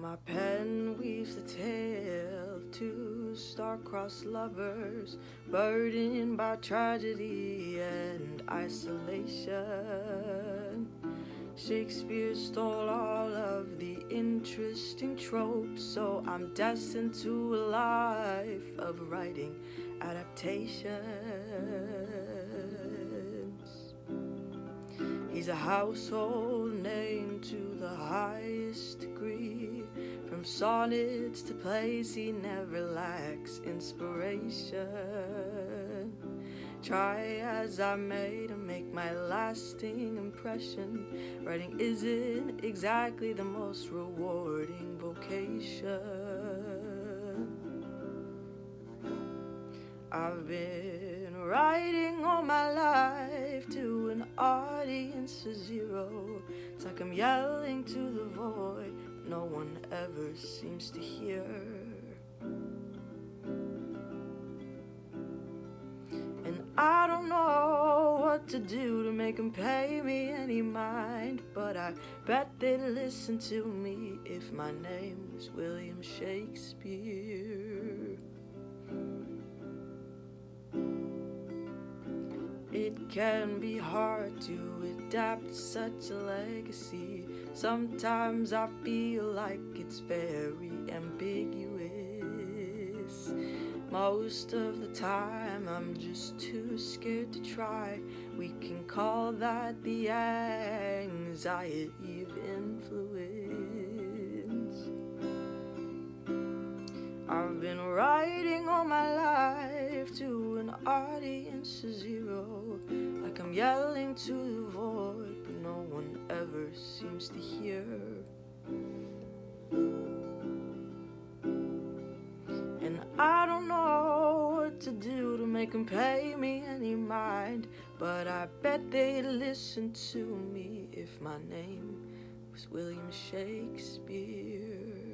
My pen weaves a tale of two star-crossed lovers Burdened by tragedy and isolation. Shakespeare stole all of the interesting tropes So I'm destined to a life of writing adaptations. He's a household name to the highest degree From sonnets to plays he never lacks inspiration. Try as I may to make my lasting impression Writing isn't exactly the most rewarding vocation. I've been writing all my life to an audience of zero. It's like I'm yelling to the void no one ever seems to hear. And I don't know what to do to make them pay me any mind But I bet they'd listen to me if my name was William Shakespeare It can be hard to adapt such a legacy. Sometimes I feel like it's very ambiguous. Most of the time I'm just too scared to try. We can call that the anxiety of influence. I've been writing all my life to an audience of zero yelling to the void but no one ever seems to hear. And I don't know what to do to make them pay me any mind But I bet they'd listen to me if my name was William Shakespeare